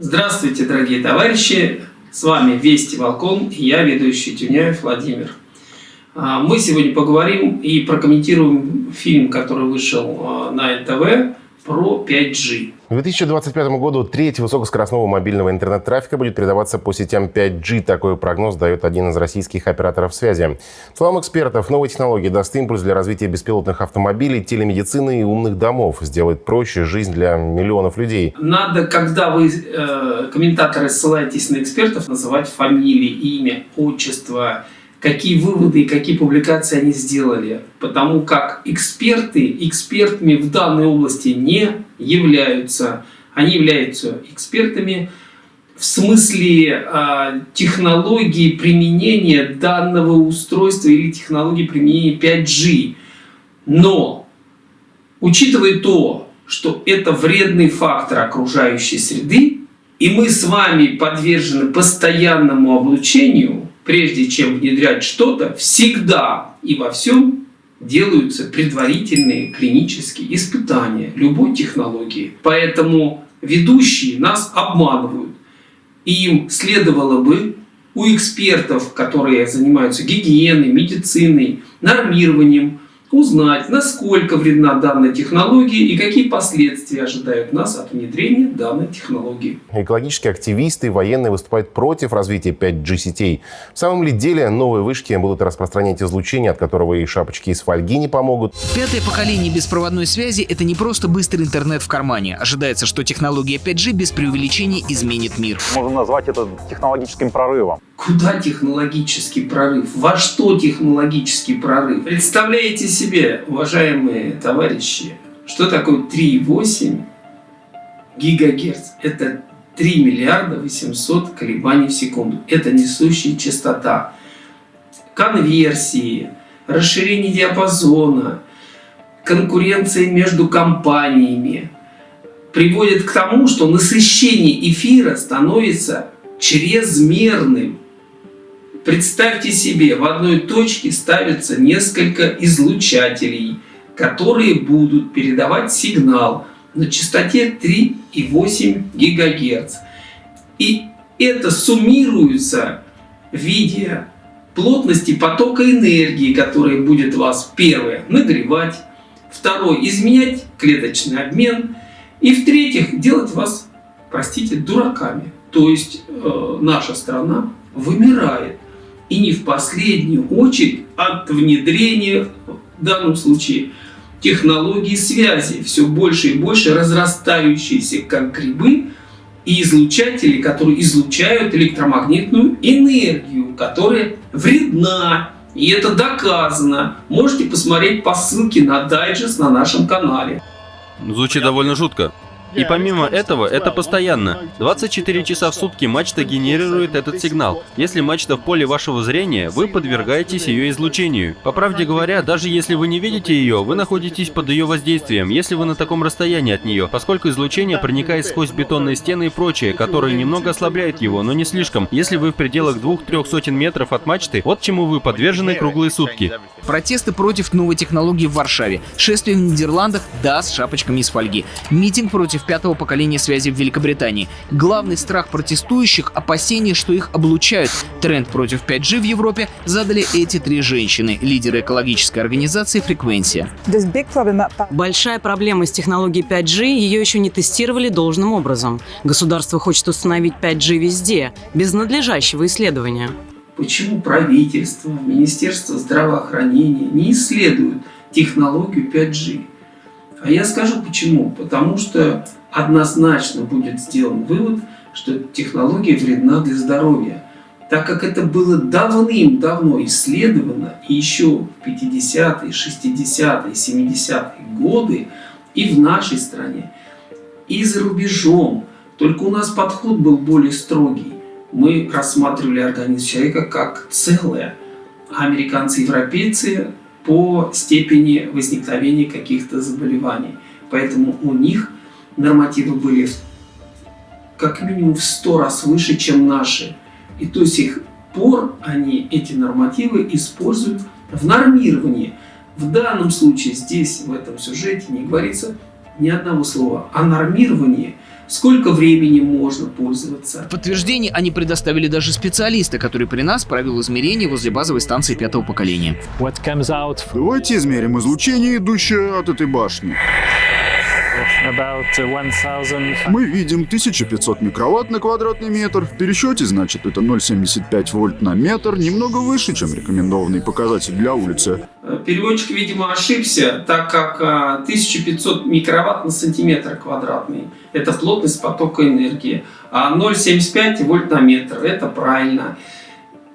Здравствуйте, дорогие товарищи! С вами Вести Волкон и я, ведущий Тюняев Владимир. А, мы сегодня поговорим и прокомментируем фильм, который вышел а, на НТВ про 5G. К 2025 году треть высокоскоростного мобильного интернет-трафика будет передаваться по сетям 5G. Такой прогноз дает один из российских операторов связи. Словам экспертов, новые технологии даст импульс для развития беспилотных автомобилей, телемедицины и умных домов. Сделает проще жизнь для миллионов людей. Надо, когда вы, э, комментаторы, ссылаетесь на экспертов, называть фамилии, имя, отчество, какие выводы и какие публикации они сделали. Потому как эксперты экспертами в данной области не являются. Они являются экспертами в смысле э, технологии применения данного устройства или технологии применения 5G. Но, учитывая то, что это вредный фактор окружающей среды, и мы с вами подвержены постоянному облучению, прежде чем внедрять что-то, всегда и во всем делаются предварительные клинические испытания любой технологии. Поэтому ведущие нас обманывают. Им следовало бы у экспертов, которые занимаются гигиеной, медициной, нормированием, узнать, насколько вредна данная технология и какие последствия ожидают нас от внедрения данной технологии. Экологические активисты и военные выступают против развития 5G-сетей. В самом ли деле новые вышки будут распространять излучение, от которого и шапочки из фольги не помогут? Пятое поколение беспроводной связи – это не просто быстрый интернет в кармане. Ожидается, что технология 5G без преувеличения изменит мир. Можно назвать это технологическим прорывом. Куда технологический прорыв? Во что технологический прорыв? Представляете себе, уважаемые товарищи, что такое 3,8 гигагерц? Это 3 миллиарда 800 колебаний в секунду. Это несущая частота. Конверсии, расширение диапазона, конкуренция между компаниями приводит к тому, что насыщение эфира становится чрезмерным. Представьте себе, в одной точке ставится несколько излучателей, которые будут передавать сигнал на частоте 3,8 ГГц. И это суммируется в виде плотности потока энергии, который будет вас, первое, нагревать, второе, изменять клеточный обмен, и в-третьих, делать вас, простите, дураками. То есть э, наша страна вымирает. И не в последнюю очередь от внедрения, в данном случае, технологий связи, все больше и больше разрастающиеся как грибы, и излучатели, которые излучают электромагнитную энергию, которая вредна. И это доказано. Можете посмотреть по ссылке на дайджест на нашем канале. Звучит довольно жутко. И помимо этого, это постоянно. 24 часа в сутки мачта генерирует этот сигнал. Если мачта в поле вашего зрения, вы подвергаетесь ее излучению. По правде говоря, даже если вы не видите ее, вы находитесь под ее воздействием, если вы на таком расстоянии от нее, поскольку излучение проникает сквозь бетонные стены и прочее, которые немного ослабляют его, но не слишком. Если вы в пределах двух-трех сотен метров от мачты, вот чему вы подвержены круглые сутки. Протесты против новой технологии в Варшаве, шествие в Нидерландах, да, с шапочками из фольги, митинг против против пятого поколения связи в Великобритании. Главный страх протестующих – опасение, что их облучают. Тренд против 5G в Европе задали эти три женщины, лидеры экологической организации «Фреквенция». Большая проблема с технологией 5G, ее еще не тестировали должным образом. Государство хочет установить 5G везде, без надлежащего исследования. Почему правительство, Министерство здравоохранения не исследуют технологию 5G? А я скажу почему. Потому что однозначно будет сделан вывод, что технология вредна для здоровья. Так как это было давным-давно исследовано, и еще в 50-е, 60-е, 70-е годы, и в нашей стране, и за рубежом. Только у нас подход был более строгий. Мы рассматривали организм человека как целое. А американцы и европейцы по степени возникновения каких-то заболеваний. Поэтому у них нормативы были как минимум в 100 раз выше, чем наши. И до сих пор они эти нормативы используют в нормировании. В данном случае здесь, в этом сюжете, не говорится ни одного слова о нормировании, сколько времени можно пользоваться. В подтверждение они предоставили даже специалиста, который при нас провел измерения возле базовой станции пятого поколения. Давайте измерим излучение, идущее от этой башни. Мы видим 1500 микроватт на квадратный метр. В пересчете, значит, это 0,75 вольт на метр, немного выше, чем рекомендованный показатель для улицы. Э, Переводчик, видимо, ошибся, так как а, 1500 микроватт на сантиметр квадратный – это плотность потока энергии, а 0,75 вольт на метр – это правильно.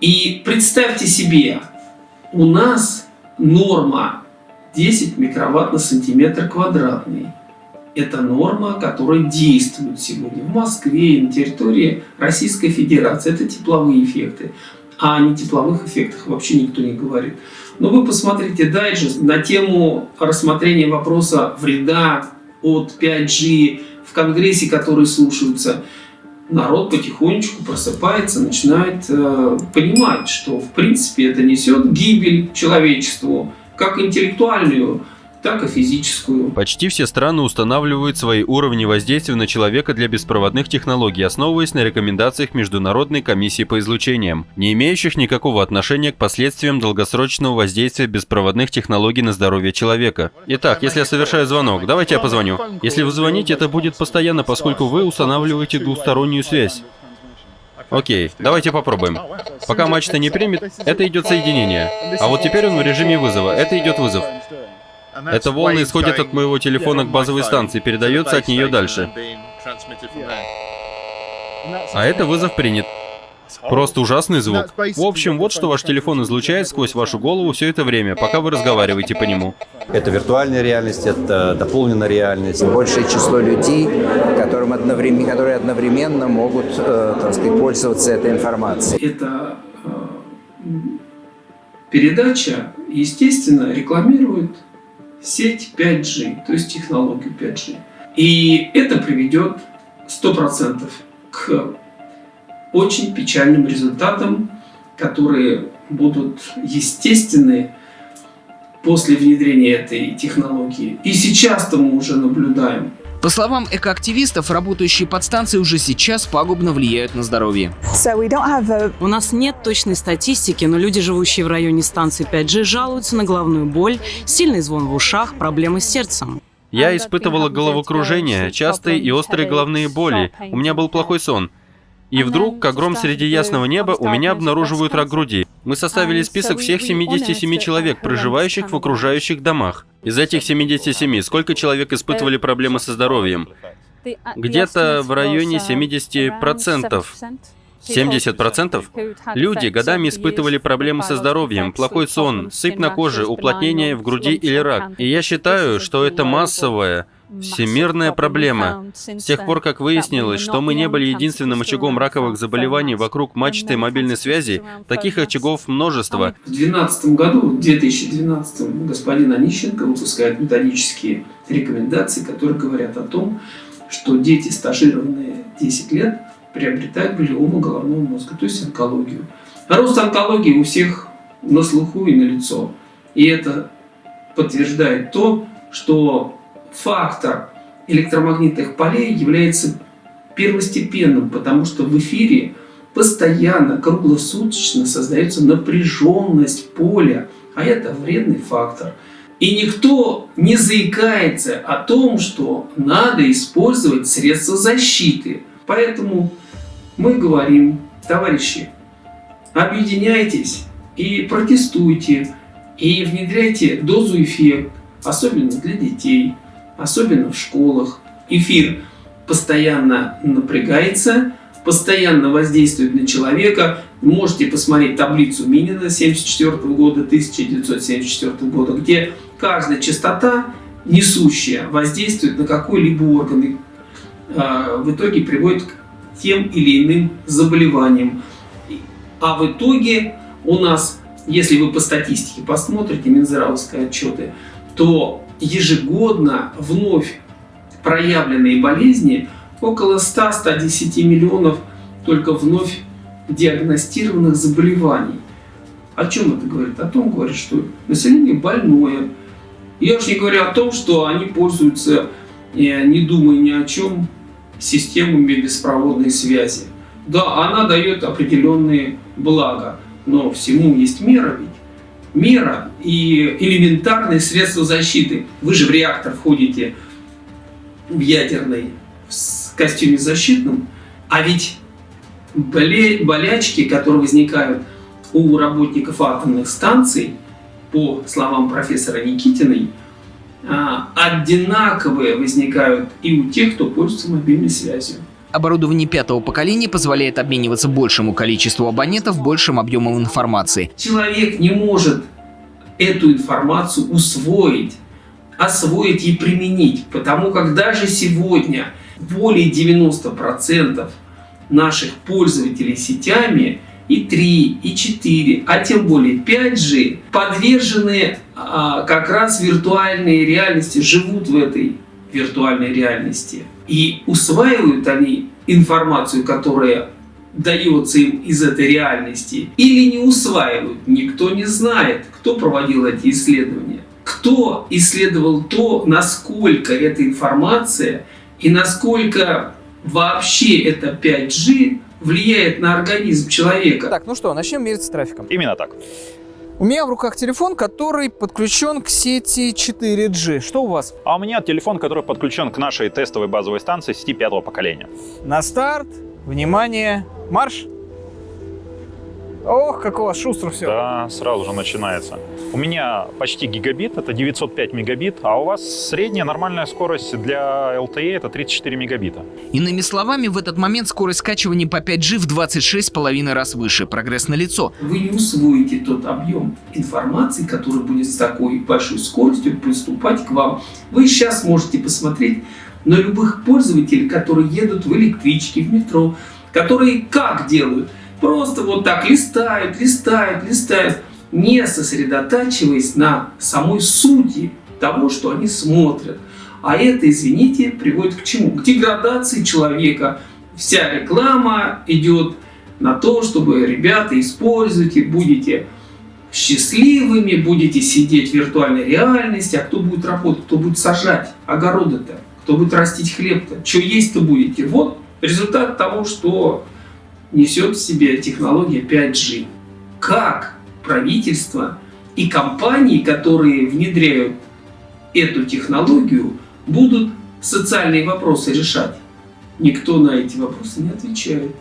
И представьте себе, у нас норма 10 микроватт на сантиметр квадратный. Это норма, которая действует сегодня в Москве и на территории Российской Федерации. Это тепловые эффекты. А о нетепловых эффектах вообще никто не говорит. Но вы посмотрите дайджест на тему рассмотрения вопроса вреда от 5G в Конгрессе, которые слушаются. Народ потихонечку просыпается, начинает э, понимать, что в принципе это несет гибель человечеству, как интеллектуальную, так и физическую. Почти все страны устанавливают свои уровни воздействия на человека для беспроводных технологий, основываясь на рекомендациях Международной комиссии по излучениям, не имеющих никакого отношения к последствиям долгосрочного воздействия беспроводных технологий на здоровье человека. Итак, если я совершаю звонок, давайте я позвоню. Если вы звоните, это будет постоянно, поскольку вы устанавливаете двустороннюю связь. Окей, давайте попробуем. Пока мачта не примет, это идет соединение. А вот теперь он в режиме вызова, это идет вызов. Это волны исходят от моего телефона к базовой станции, передается от нее дальше. А это вызов принят. Просто ужасный звук. В общем, вот что ваш телефон излучает сквозь вашу голову все это время, пока вы разговариваете по нему. Это виртуальная реальность, это дополненная реальность. большее число людей, которым одновременно, которые одновременно могут, э, так сказать, пользоваться этой информацией. Эта э, передача, естественно, рекламирует сеть 5G, то есть технологию 5G. И это приведет 100% к очень печальным результатам, которые будут естественны после внедрения этой технологии. И сейчас-то мы уже наблюдаем. По словам экоактивистов, работающие подстанции уже сейчас пагубно влияют на здоровье. У нас нет точной статистики, но люди, живущие в районе станции 5G, жалуются на головную боль, сильный звон в ушах, проблемы с сердцем. Я испытывала головокружение, частые и острые головные боли. У меня был плохой сон. И вдруг, как гром среди ясного неба, у меня обнаруживают рак груди. Мы составили список всех 77 человек, проживающих в окружающих домах. Из этих 77, сколько человек испытывали проблемы со здоровьем? Где-то в районе 70%. 70%? Люди годами испытывали проблемы со здоровьем, плохой сон, сыпь на коже, уплотнение в груди или рак. И я считаю, что это массовое, Всемирная проблема. С тех пор, как выяснилось, что мы не были единственным очагом раковых заболеваний вокруг мачты мобильной связи, таких очагов множество. В 2012 году, в 2012 господин Онищенко выпускает методические рекомендации, которые говорят о том, что дети, стажированные 10 лет, приобретают глиому головного мозга, то есть онкологию. А рост онкологии у всех на слуху и на лицо. И это подтверждает то, что фактор электромагнитных полей является первостепенным, потому что в эфире постоянно, круглосуточно создается напряженность поля, а это вредный фактор. И никто не заикается о том, что надо использовать средства защиты. Поэтому мы говорим, товарищи, объединяйтесь и протестуйте, и внедряйте дозу эффект, особенно для детей особенно в школах. Эфир постоянно напрягается, постоянно воздействует на человека. Можете посмотреть таблицу Минина 1974 года, 1974 года, где каждая частота несущая воздействует на какой-либо орган и э, в итоге приводит к тем или иным заболеваниям. А в итоге у нас, если вы по статистике посмотрите Минздравовские отчеты, то ежегодно вновь проявленные болезни около 100-110 миллионов только вновь диагностированных заболеваний. О чем это говорит? О том говорит, что население больное. Я уж не говорю о том, что они пользуются, не думая ни о чем, системами беспроводной связи. Да, она дает определенные блага, но всему есть мера ведь. Мера и элементарные средства защиты. Вы же в реактор входите в ядерный в костюме защитном, а ведь болячки, которые возникают у работников атомных станций, по словам профессора Никитиной, а, одинаковые возникают и у тех, кто пользуется мобильной связью. Оборудование пятого поколения позволяет обмениваться большему количеству абонентов большим объемом информации. Человек не может эту информацию усвоить, освоить и применить, потому как даже сегодня более 90% наших пользователей сетями и 3, и 4, а тем более 5G подвержены а, как раз виртуальной реальности, живут в этой виртуальной реальности. И усваивают они информацию, которая дается им из этой реальности, или не усваивают, никто не знает, кто проводил эти исследования, кто исследовал то, насколько эта информация и насколько вообще это 5G влияет на организм человека. Так, ну что, начнем мериться трафиком. Именно так. У меня в руках телефон, который подключен к сети 4G. Что у вас? А у меня телефон, который подключен к нашей тестовой базовой станции сети пятого поколения. На старт, внимание, марш! Ох, как у вас шустро все. Да, сразу же начинается. У меня почти гигабит, это 905 мегабит, а у вас средняя нормальная скорость для LTE это 34 мегабита. Иными словами, в этот момент скорость скачивания по 5G в 26,5 раз выше. Прогресс налицо. Вы не усвоите тот объем информации, который будет с такой большой скоростью поступать к вам. Вы сейчас можете посмотреть на любых пользователей, которые едут в электричке, в метро, которые как делают? Просто вот так листают, листают, листают, не сосредотачиваясь на самой сути того, что они смотрят. А это, извините, приводит к чему? К деградации человека. Вся реклама идет на то, чтобы, ребята, используйте, будете счастливыми, будете сидеть в виртуальной реальности, а кто будет работать, кто будет сажать огороды-то, кто будет растить хлеб-то, что есть-то будете. Вот результат того, что несет в себе технология 5G. Как правительство и компании, которые внедряют эту технологию, будут социальные вопросы решать? Никто на эти вопросы не отвечает.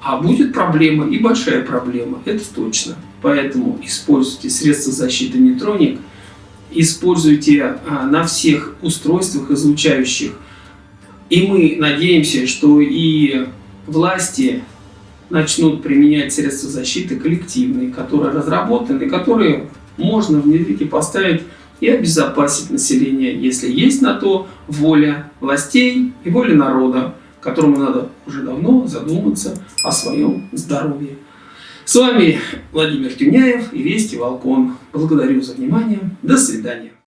А будет проблема и большая проблема, это точно. Поэтому используйте средства защиты нейтроник, используйте а, на всех устройствах излучающих. И мы надеемся, что и власти начнут применять средства защиты коллективные, которые разработаны, которые можно внедрить и поставить и обезопасить население, если есть на то воля властей и воля народа, которому надо уже давно задуматься о своем здоровье. С вами Владимир Тюняев и Вести Волкон. Благодарю за внимание. До свидания.